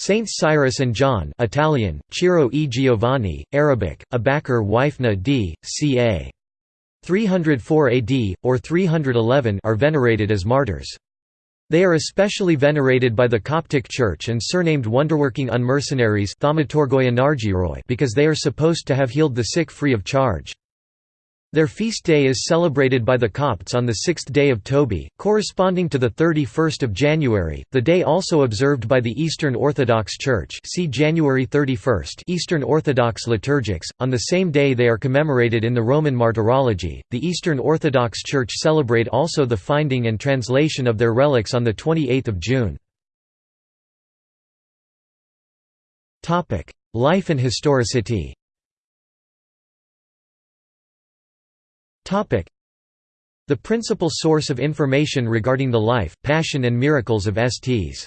Saints Cyrus and John Italian, Ciro e Giovanni, Arabic, Abakar Wifna d. ca. 304 AD, or 311 are venerated as martyrs. They are especially venerated by the Coptic Church and surnamed wonderworking unmercenaries because they are supposed to have healed the sick free of charge. Their feast day is celebrated by the Copts on the sixth day of Tobi, corresponding to the 31st of January, the day also observed by the Eastern Orthodox Church see January 31st Eastern Orthodox liturgics. On the same day they are commemorated in the Roman Martyrology. The Eastern Orthodox Church celebrate also the finding and translation of their relics on the 28th of June. Life and historicity The principal source of information regarding the life, passion and miracles of Sts.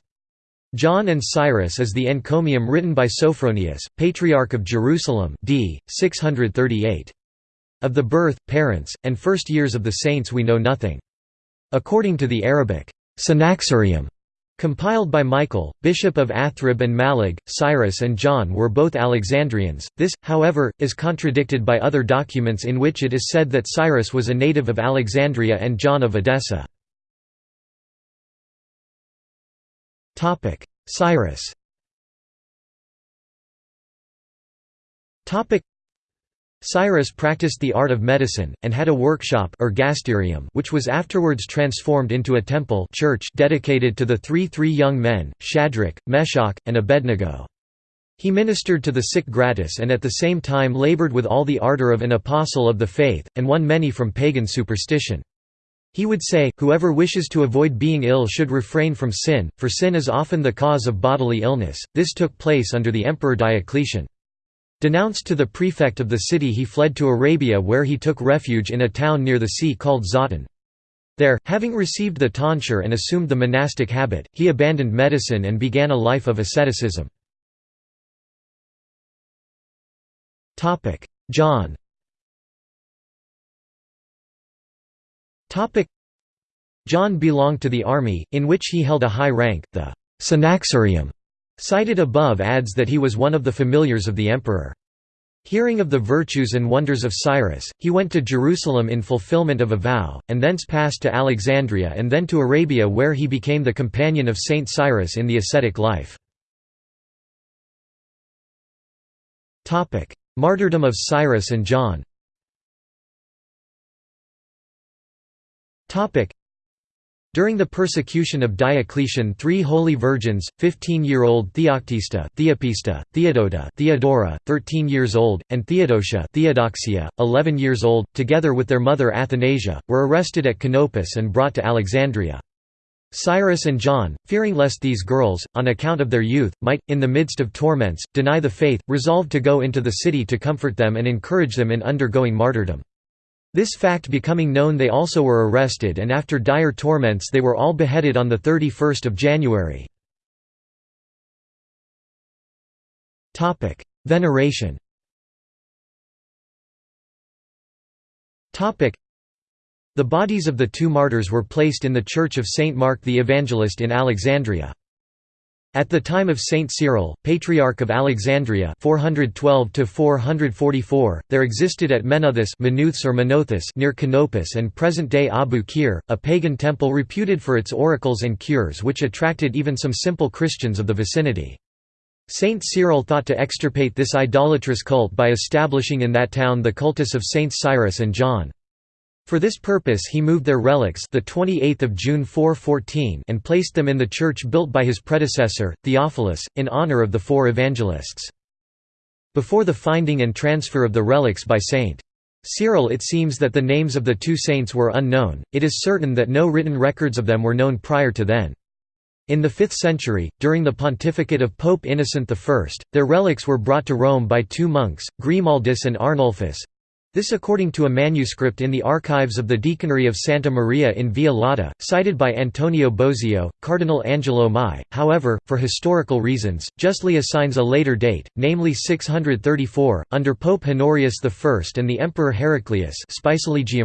John and Cyrus is the encomium written by Sophronius, Patriarch of Jerusalem d. 638. Of the birth, parents, and first years of the saints we know nothing. According to the Arabic, Synaxarium Compiled by Michael, Bishop of Athrib and Malig, Cyrus and John were both Alexandrians. This, however, is contradicted by other documents in which it is said that Cyrus was a native of Alexandria and John of Edessa. Cyrus Cyrus practiced the art of medicine, and had a workshop which was afterwards transformed into a temple church dedicated to the three three young men, Shadrach, Meshach, and Abednego. He ministered to the sick gratis and at the same time labored with all the ardor of an apostle of the faith, and won many from pagan superstition. He would say, whoever wishes to avoid being ill should refrain from sin, for sin is often the cause of bodily illness. This took place under the Emperor Diocletian. Denounced to the prefect of the city he fled to Arabia where he took refuge in a town near the sea called Zatan. There, having received the tonsure and assumed the monastic habit, he abandoned medicine and began a life of asceticism. John John belonged to the army, in which he held a high rank, the Synaxarium Cited above adds that he was one of the familiars of the emperor. Hearing of the virtues and wonders of Cyrus, he went to Jerusalem in fulfillment of a vow, and thence passed to Alexandria and then to Arabia where he became the companion of Saint Cyrus in the ascetic life. Martyrdom of Cyrus and John during the persecution of Diocletian three holy virgins, 15-year-old Theoctista, Theopista, Theodota Theodora, 13 years old, and Theodosia Theodoxia, 11 years old, together with their mother Athanasia, were arrested at Canopus and brought to Alexandria. Cyrus and John, fearing lest these girls, on account of their youth, might, in the midst of torments, deny the faith, resolved to go into the city to comfort them and encourage them in undergoing martyrdom. This fact becoming known they also were arrested and after dire torments they were all beheaded on 31 January. Veneration The bodies of the two martyrs were placed in the Church of Saint Mark the Evangelist in Alexandria. At the time of Saint Cyril, Patriarch of Alexandria 412 there existed at Menouthus or Menothus near Canopus and present-day Abu Qir, a pagan temple reputed for its oracles and cures which attracted even some simple Christians of the vicinity. Saint Cyril thought to extirpate this idolatrous cult by establishing in that town the cultus of Saints Cyrus and John. For this purpose he moved their relics the 28th of June 414 and placed them in the church built by his predecessor, Theophilus, in honor of the four evangelists. Before the finding and transfer of the relics by St. Cyril it seems that the names of the two saints were unknown, it is certain that no written records of them were known prior to then. In the 5th century, during the pontificate of Pope Innocent I, their relics were brought to Rome by two monks, Grimaldus and Arnulfus, this according to a manuscript in the archives of the Deaconry of Santa Maria in Via Lata, cited by Antonio Bosio, Cardinal Angelo Mai, however, for historical reasons, justly assigns a later date, namely 634, under Pope Honorius I and the Emperor Heraclius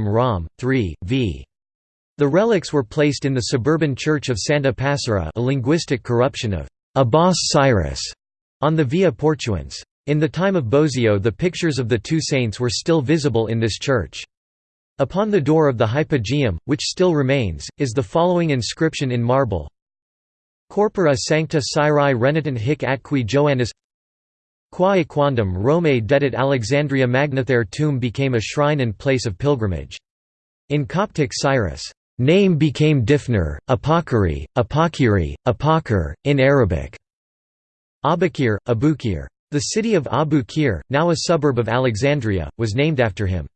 Rom. 3, v. The relics were placed in the suburban church of Santa Passera a linguistic corruption of Abbas Cyrus on the Via Portuense. In the time of Bosio the pictures of the two saints were still visible in this church. Upon the door of the hypogeum, which still remains, is the following inscription in marble Corpora sancta Cyri renitent hic atqui Joannis Qua equandum Rome dedit Alexandria magna their tomb became a shrine and place of pilgrimage. In Coptic Cyrus' name became Difner, Apokyri, Apokiri, Apokir, in Arabic. Abukir, Abukir. The city of Abu Qir, now a suburb of Alexandria, was named after him.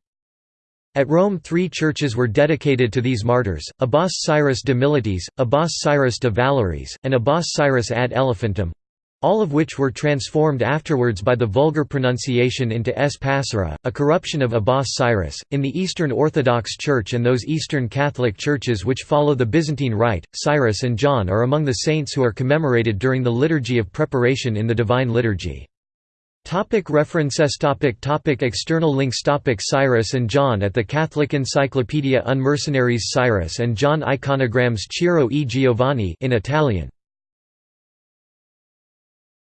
At Rome three churches were dedicated to these martyrs, Abbas Cyrus de Militis, Abbas Cyrus de Valoris, and Abbas Cyrus ad Elephantum—all of which were transformed afterwards by the vulgar pronunciation into S. Passera, a corruption of Abbas Cyrus. In the Eastern Orthodox Church and those Eastern Catholic churches which follow the Byzantine Rite, Cyrus and John are among the saints who are commemorated during the Liturgy of Preparation in the Divine Liturgy. Topic references. Topic topic External links. Topic Cyrus and John at the Catholic Encyclopedia Un Mercenaries Cyrus and John Iconograms Ciro e Giovanni in Italian